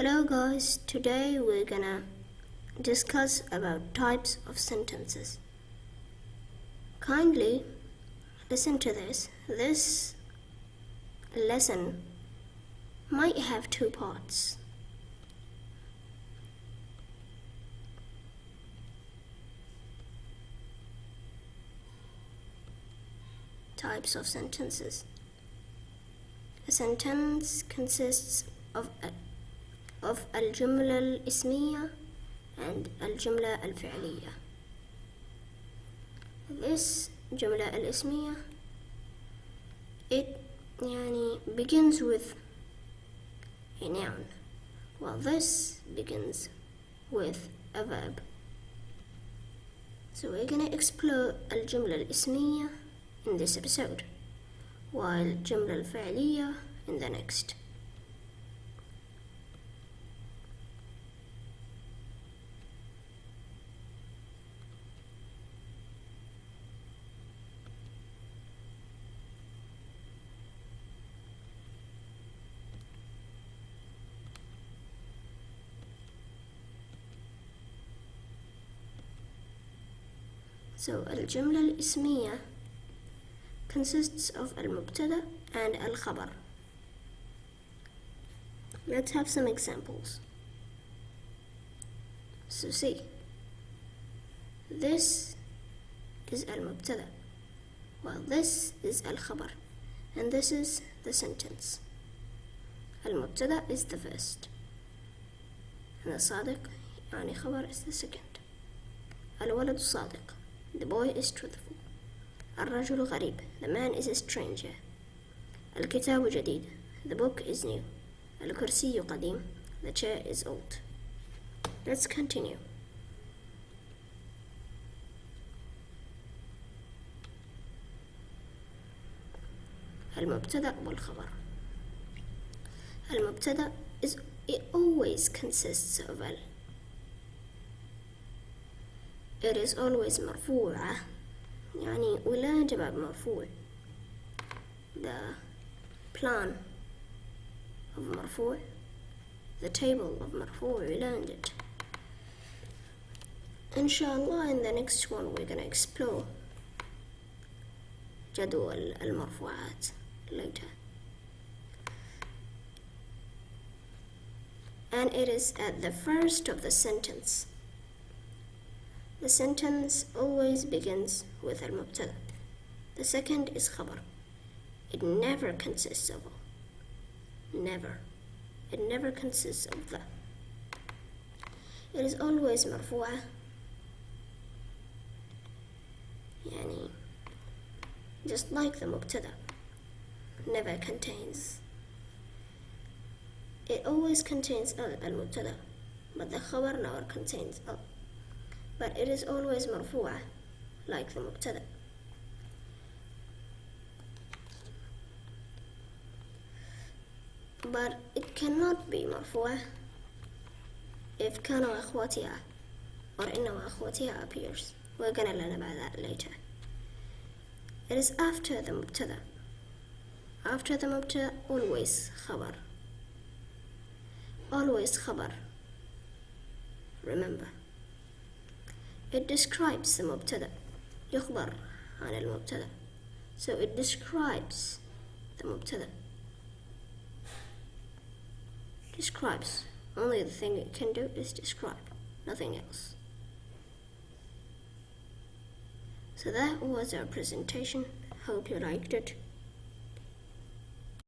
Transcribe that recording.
Hello guys, today we're gonna discuss about types of sentences. Kindly listen to this. This lesson might have two parts. Types of sentences. A sentence consists of a of الجملة الاسمية and الجملة الفعلية. This جملة الاسمية it يعني begins with a noun while this begins with a verb. So we're gonna explore الجملة الاسمية in this episode while الجملة الفعلية in the next. So الجملة الاسمية consists of المبتدأ and الخبر. Let's have some examples. So see, this is المبتدأ while this is الخبر and this is the sentence. المبتدأ is the first and the صادق يعني خبر is the second. الولد صادق The boy is truthful. الرجل غريب. The man is a stranger. الكتاب جديد. The book is new. الكرسي قديم. The chair is old. Let's continue. المبتدأ والخبر. المبتدأ is it always consists of ال. It is always مرفوعة يعني ولا جواب مرفوع the plan of مرفوع the table of مرفوع we learned it inshallah in the next one we're gonna explore جدول المرفوعات later and it is at the first of the sentence the sentence always begins with al-mubtada. The second is khabar. It never consists of Never. It never consists of the. It is always marfu'a. Yani, just like the mubtada. Never contains. It always contains al-mubtada, but the khabar never contains al but it is always مرفوعة like the مبتدأ but it cannot be مرفوعة if كان وأخواتها or إن وأخواتها appears we're gonna learn about that later it is after the مبتدأ after the مبتدأ always خبر always خبر remember it describes the مبتدأ يخبر عن المبتدأ so it describes the مبتدأ describes only the thing it can do is describe nothing else so that was our presentation hope you liked it